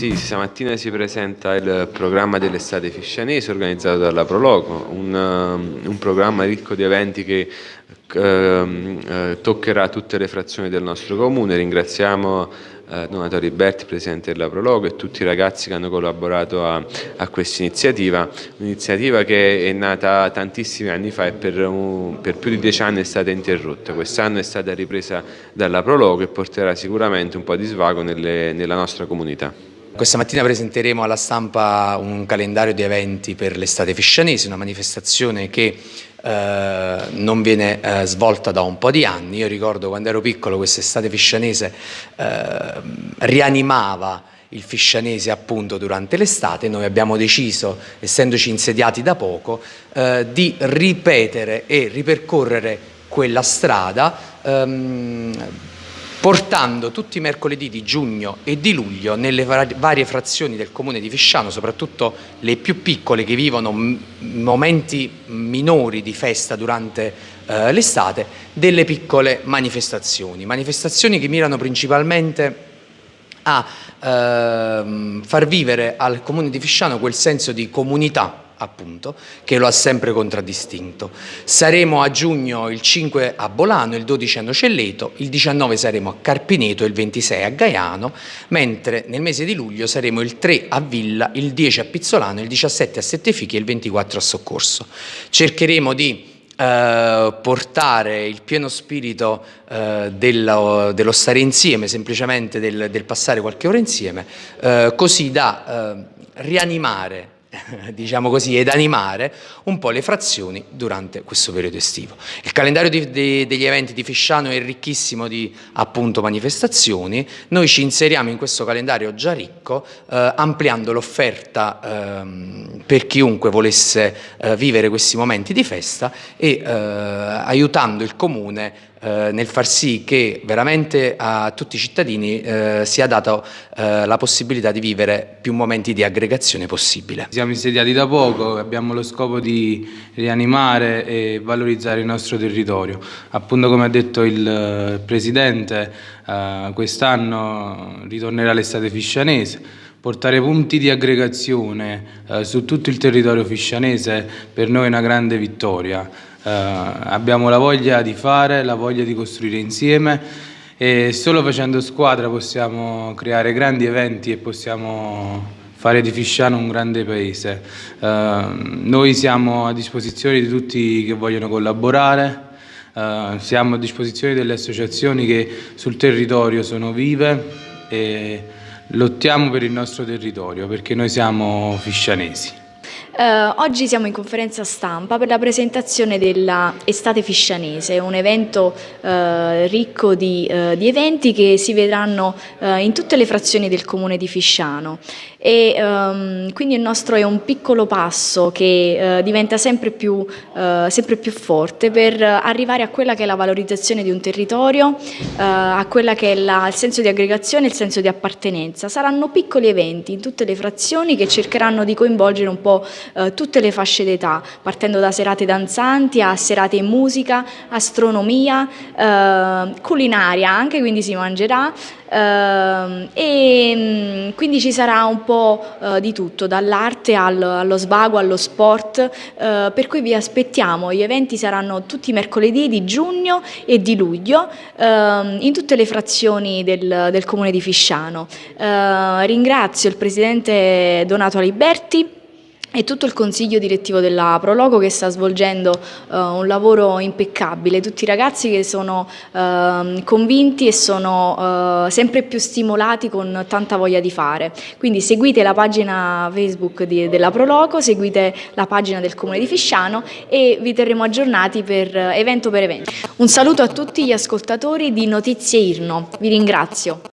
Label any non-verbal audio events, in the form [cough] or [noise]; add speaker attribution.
Speaker 1: Sì, stamattina si presenta il programma dell'estate fiscianese organizzato dalla Proloco, un, um, un programma ricco di eventi che ehm, eh, toccherà tutte le frazioni del nostro comune. Ringraziamo eh, Donato Riberti, Presidente della Prologo e tutti i ragazzi che hanno collaborato a, a questa iniziativa, un'iniziativa che è nata tantissimi anni fa e per, un, per più di dieci anni è stata interrotta, quest'anno è stata ripresa dalla Prologo e porterà sicuramente un po' di svago nelle, nella nostra comunità.
Speaker 2: Questa mattina presenteremo alla stampa un calendario di eventi per l'estate fiscianese, una manifestazione che eh, non viene eh, svolta da un po' di anni. Io ricordo quando ero piccolo quest'estate fiscianese eh, rianimava il fiscianese appunto durante l'estate, noi abbiamo deciso, essendoci insediati da poco, eh, di ripetere e ripercorrere quella strada ehm, portando tutti i mercoledì di giugno e di luglio nelle varie frazioni del comune di Fisciano, soprattutto le più piccole che vivono momenti minori di festa durante eh, l'estate, delle piccole manifestazioni. Manifestazioni che mirano principalmente a ehm, far vivere al comune di Fisciano quel senso di comunità appunto, che lo ha sempre contraddistinto. Saremo a giugno il 5 a Bolano, il 12 a Nocelleto, il 19 saremo a Carpineto, il 26 a Gaiano, mentre nel mese di luglio saremo il 3 a Villa, il 10 a Pizzolano, il 17 a Settefichi e il 24 a Soccorso. Cercheremo di eh, portare il pieno spirito eh, dello, dello, stare insieme, semplicemente del, del passare qualche ora insieme, eh, così da eh, rianimare [laughs] diciamo così, ed animare un po' le frazioni durante questo periodo estivo. Il calendario di, de, degli eventi di Fisciano è ricchissimo di appunto manifestazioni, noi ci inseriamo in questo calendario già ricco eh, ampliando l'offerta ehm, per chiunque volesse eh, vivere questi momenti di festa e eh, aiutando il comune eh, nel far sì che veramente a tutti i cittadini eh, sia data eh, la possibilità di vivere più momenti di aggregazione possibile.
Speaker 3: Siamo insediati da poco, abbiamo lo scopo di rianimare e valorizzare il nostro territorio. Appunto come ha detto il eh, Presidente, eh, quest'anno ritornerà l'estate fiscianese, portare punti di aggregazione eh, su tutto il territorio fiscianese per noi è una grande vittoria. Abbiamo la voglia di fare, la voglia di costruire insieme e solo facendo squadra possiamo creare grandi eventi e possiamo fare di Fisciano un grande paese. Uh, noi siamo a disposizione di tutti che vogliono collaborare, uh, siamo a disposizione delle associazioni che sul territorio sono vive e lottiamo per il nostro territorio perché noi siamo fiscianesi.
Speaker 4: Uh, oggi siamo in conferenza stampa per la presentazione della Estate Fiscianese, un evento uh, ricco di, uh, di, eventi che si vedranno in tutte le frazioni del comune di Fisciano e um, quindi il nostro è un piccolo passo che diventa sempre più, sempre più, forte per arrivare a quella che è la valorizzazione di un territorio, a quella che è la, il senso di aggregazione il senso di appartenenza. Saranno piccoli eventi in tutte le frazioni che cercheranno di coinvolgere un po' tutte le fasce d'età, partendo da serate danzanti a serate in musica, astronomia, culinaria anche, quindi si mangerà, Uh, e um, quindi ci sarà un po' uh, di tutto, dall'arte al, allo svago, allo sport, uh, per cui vi aspettiamo, gli eventi saranno tutti mercoledì di giugno e di luglio ehm, in tutte le frazioni del, del comune di Fisciano. ringrazio il presidente Donato Aliberti e tutto il consiglio direttivo della Prologo che sta svolgendo uh, un lavoro impeccabile, tutti i ragazzi che sono uh, convinti e sono uh, sempre più stimolati con tanta voglia di fare. Quindi seguite la pagina Facebook di, della Prologo, seguite la pagina del Comune di Fisciano e vi terremo aggiornati per evento per evento. Un saluto a tutti gli ascoltatori di Notizie Irno, vi ringrazio.